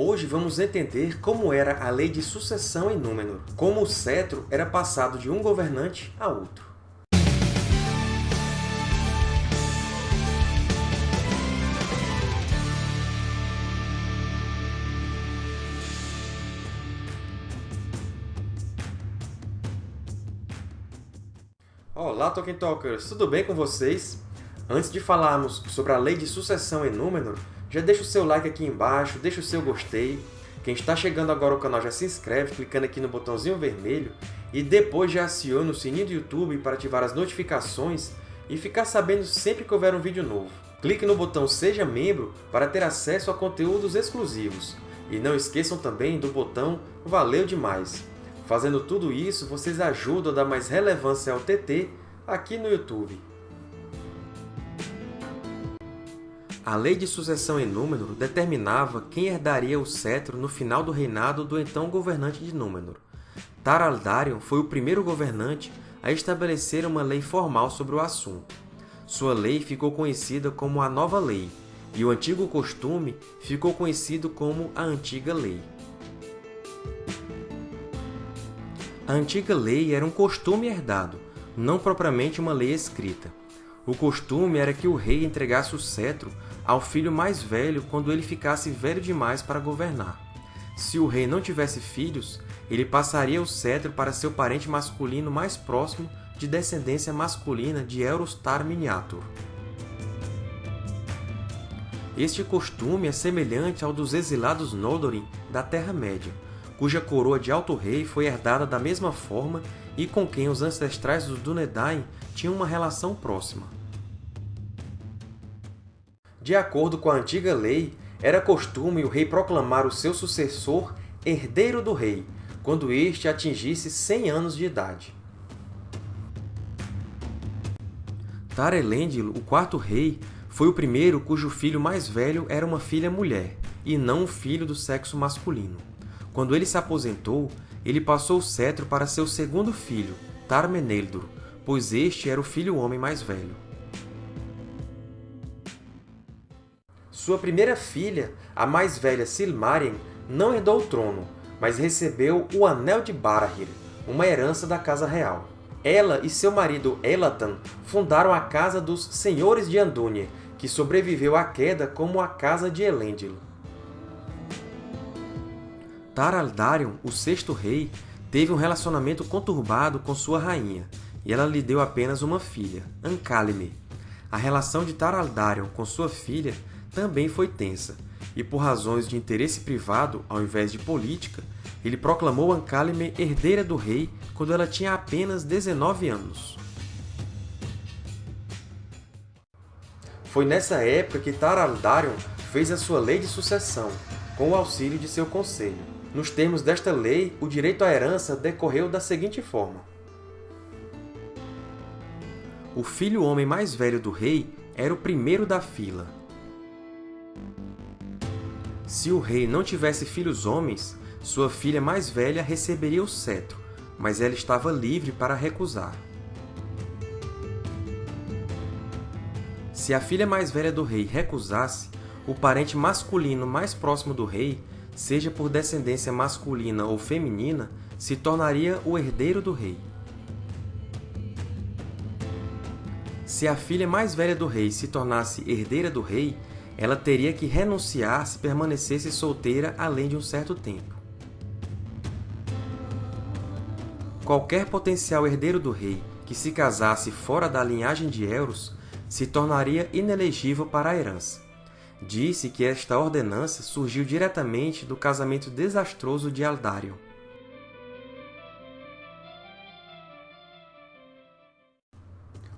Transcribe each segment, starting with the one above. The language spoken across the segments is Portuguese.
Hoje vamos entender como era a lei de sucessão em Númenor, como o cetro era passado de um governante a outro. Olá, Tolkien Talkers! Tudo bem com vocês? Antes de falarmos sobre a lei de sucessão em Númenor, já deixa o seu like aqui embaixo, deixa o seu gostei. Quem está chegando agora ao canal já se inscreve clicando aqui no botãozinho vermelho e depois já aciona o sininho do YouTube para ativar as notificações e ficar sabendo sempre que houver um vídeo novo. Clique no botão Seja Membro para ter acesso a conteúdos exclusivos. E não esqueçam também do botão Valeu Demais! Fazendo tudo isso, vocês ajudam a dar mais relevância ao TT aqui no YouTube. A lei de sucessão em Númenor determinava quem herdaria o cetro no final do reinado do então governante de Númenor. Tar-Aldarion foi o primeiro governante a estabelecer uma lei formal sobre o assunto. Sua lei ficou conhecida como a Nova Lei, e o antigo costume ficou conhecido como a Antiga Lei. A antiga lei era um costume herdado, não propriamente uma lei escrita. O costume era que o rei entregasse o cetro ao filho mais velho quando ele ficasse velho demais para governar. Se o rei não tivesse filhos, ele passaria o cetro para seu parente masculino mais próximo de descendência masculina de Eurostar Miniatur. Este costume é semelhante ao dos exilados Noldorin da Terra-média, cuja coroa de Alto Rei foi herdada da mesma forma e com quem os ancestrais dos Dúnedain tinham uma relação próxima. De acordo com a antiga lei, era costume o rei proclamar o seu sucessor herdeiro do rei, quando este atingisse 100 anos de idade. Tar-Elendil, o quarto rei, foi o primeiro cujo filho mais velho era uma filha mulher, e não um filho do sexo masculino. Quando ele se aposentou, ele passou o cetro para seu segundo filho, Tar-Meneldor, pois este era o filho homem mais velho. Sua primeira filha, a mais velha Silmarien, não herdou o trono, mas recebeu o Anel de Barahir, uma herança da Casa Real. Ela e seu marido Elatan fundaram a Casa dos Senhores de Andúnie, que sobreviveu à queda como a Casa de Elendil. Tar-Aldarion, o sexto rei, teve um relacionamento conturbado com sua rainha, e ela lhe deu apenas uma filha, Ancálime. A relação de Tar-Aldarion com sua filha também foi tensa, e por razões de interesse privado, ao invés de política, ele proclamou Ancálime herdeira do rei quando ela tinha apenas 19 anos. Foi nessa época que Tar-Aldarion fez a sua lei de sucessão, com o auxílio de seu conselho. Nos termos desta lei, o direito à herança decorreu da seguinte forma. O filho homem mais velho do rei era o primeiro da fila. Se o rei não tivesse filhos homens, sua filha mais velha receberia o cetro, mas ela estava livre para recusar. Se a filha mais velha do rei recusasse, o parente masculino mais próximo do rei seja por descendência masculina ou feminina, se tornaria o herdeiro do rei. Se a filha mais velha do rei se tornasse herdeira do rei, ela teria que renunciar se permanecesse solteira além de um certo tempo. Qualquer potencial herdeiro do rei que se casasse fora da linhagem de Elros se tornaria inelegível para a herança disse que esta ordenança surgiu diretamente do casamento desastroso de Aldarion.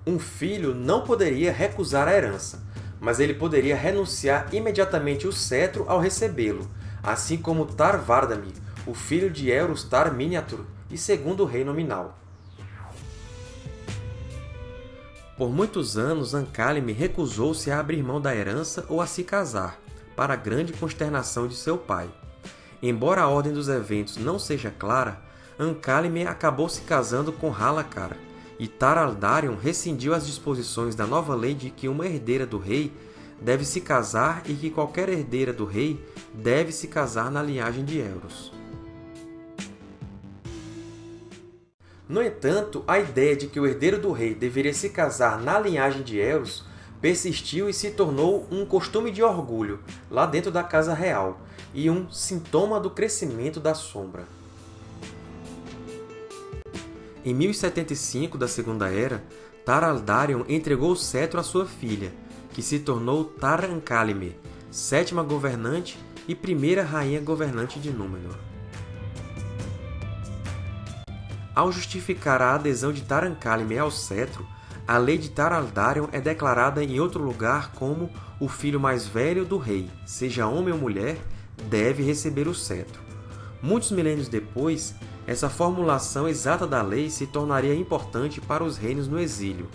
Um filho não poderia recusar a herança, mas ele poderia renunciar imediatamente o cetro ao recebê-lo, assim como Tar-Vardamir, o filho de Elros Tar-Miniatur e segundo rei nominal. Por muitos anos, Ancálime recusou-se a abrir mão da herança ou a se casar, para a grande consternação de seu pai. Embora a ordem dos eventos não seja clara, Ancálime acabou se casando com Halakar, e Tar-Aldarion rescindiu as disposições da nova lei de que uma herdeira do rei deve se casar e que qualquer herdeira do rei deve se casar na linhagem de Elros. No entanto, a ideia de que o herdeiro do rei deveria se casar na linhagem de Elros persistiu e se tornou um costume de orgulho lá dentro da Casa Real e um sintoma do crescimento da Sombra. Em 1075 da Segunda Era, Tar Aldarion entregou o cetro à sua filha, que se tornou Tar Ankalime, sétima governante e primeira rainha governante de Númenor. Ao justificar a adesão de Tar Ankalime ao cetro, a lei de Tar Aldarion é declarada em outro lugar como o filho mais velho do rei, seja homem ou mulher, deve receber o cetro. Muitos milênios depois, essa formulação exata da lei se tornaria importante para os reinos no exílio.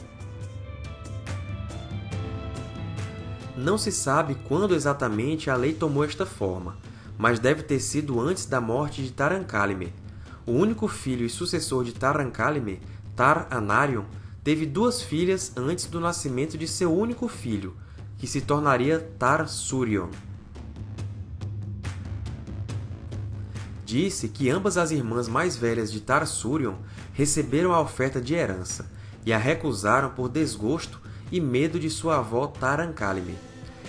Não se sabe quando exatamente a lei tomou esta forma, mas deve ter sido antes da morte de Tarancalime. O único filho e sucessor de Tarancalime, Tar Anarion, teve duas filhas antes do nascimento de seu único filho, que se tornaria Tar Disse que ambas as irmãs mais velhas de Tar Surion receberam a oferta de herança e a recusaram por desgosto e medo de sua avó Tarancalime.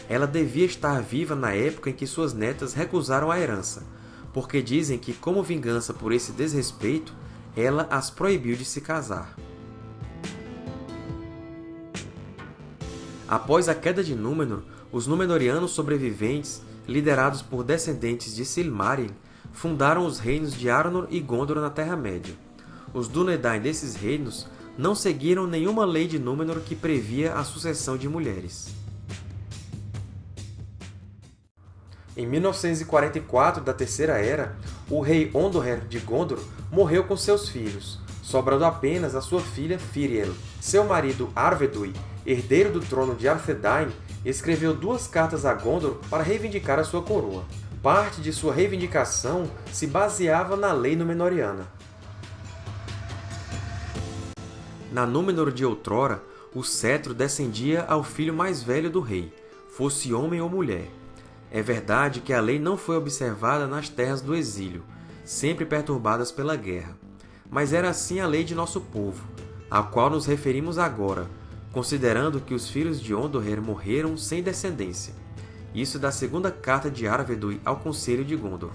Ela devia estar viva na época em que suas netas recusaram a herança, porque dizem que, como vingança por esse desrespeito, ela as proibiu de se casar. Após a queda de Númenor, os Númenóreanos sobreviventes, liderados por descendentes de Silmaril, fundaram os reinos de Arnor e Gondor na Terra-média. Os Dúnedain desses reinos não seguiram nenhuma lei de Númenor que previa a sucessão de mulheres. Em 1944 da Terceira Era, o rei Ondoher de Gondor morreu com seus filhos, sobrando apenas a sua filha Firiel. Seu marido Arvedui, herdeiro do trono de Arthedain, escreveu duas cartas a Gondor para reivindicar a sua coroa parte de sua reivindicação se baseava na lei Númenóreana. Na Númenor de outrora, o cetro descendia ao filho mais velho do rei, fosse homem ou mulher. É verdade que a lei não foi observada nas terras do exílio, sempre perturbadas pela guerra. Mas era assim a lei de nosso povo, a qual nos referimos agora, considerando que os filhos de Ondoher morreram sem descendência. Isso da segunda carta de Arvedui ao Conselho de Gondor.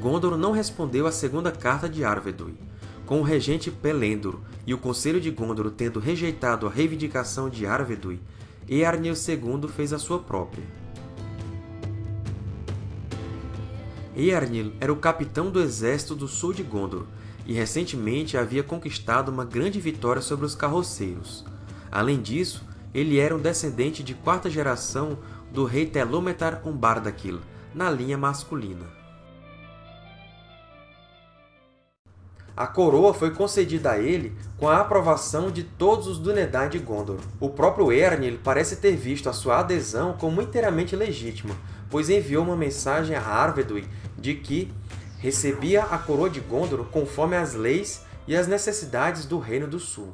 Gondor não respondeu à segunda carta de Arvedui. Com o regente Pelendor e o Conselho de Gondor tendo rejeitado a reivindicação de Arvedui, Earnil II fez a sua própria. Earnil era o capitão do exército do sul de Gondor e recentemente havia conquistado uma grande vitória sobre os carroceiros. Além disso, ele era um descendente de quarta geração do rei Telômetar Umbardakil, na linha masculina. A coroa foi concedida a ele com a aprovação de todos os Dúnedain de Gondor. O próprio Eärnil parece ter visto a sua adesão como inteiramente legítima, pois enviou uma mensagem a Arvedui de que recebia a coroa de Gondor conforme as leis e as necessidades do Reino do Sul.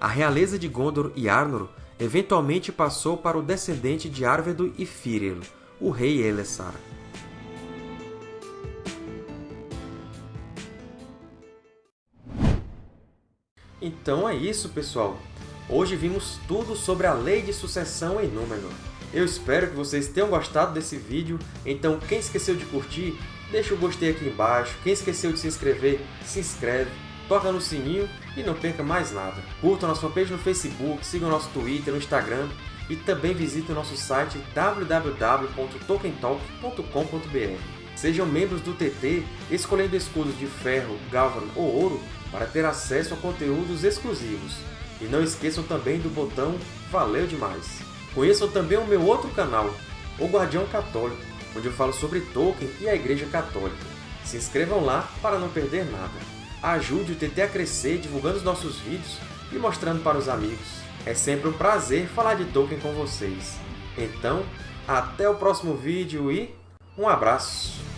A realeza de Gondor e Arnor eventualmente passou para o descendente de Arvedo e Firil, o rei Elessar. Então é isso, pessoal! Hoje vimos tudo sobre a Lei de Sucessão em Númenor. Eu espero que vocês tenham gostado desse vídeo, então quem esqueceu de curtir, deixa o gostei aqui embaixo, quem esqueceu de se inscrever, se inscreve, toca no sininho e não perca mais nada. Curta nossa fanpage no Facebook, siga o nosso Twitter, no Instagram e também visite o nosso site www.tokentalk.com.br. Sejam membros do TT escolhendo escudos de ferro, galvan ou ouro para ter acesso a conteúdos exclusivos. E não esqueçam também do botão Valeu Demais! Conheçam também o meu outro canal, O Guardião Católico, onde eu falo sobre Tolkien e a Igreja Católica. Se inscrevam lá para não perder nada ajude o TT a crescer divulgando os nossos vídeos e mostrando para os amigos. É sempre um prazer falar de Tolkien com vocês. Então, até o próximo vídeo e um abraço!